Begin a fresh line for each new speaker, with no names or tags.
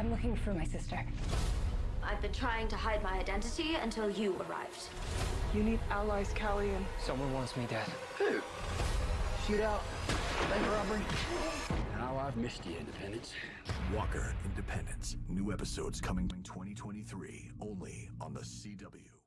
I'm looking for my sister.
I've been trying to hide my identity until you arrived.
You need allies, Calian.
Someone wants me dead.
Who? Shootout? Bank robbery? Now I've missed you, Independence.
Walker Independence. New episodes coming in 2023 only on the CW.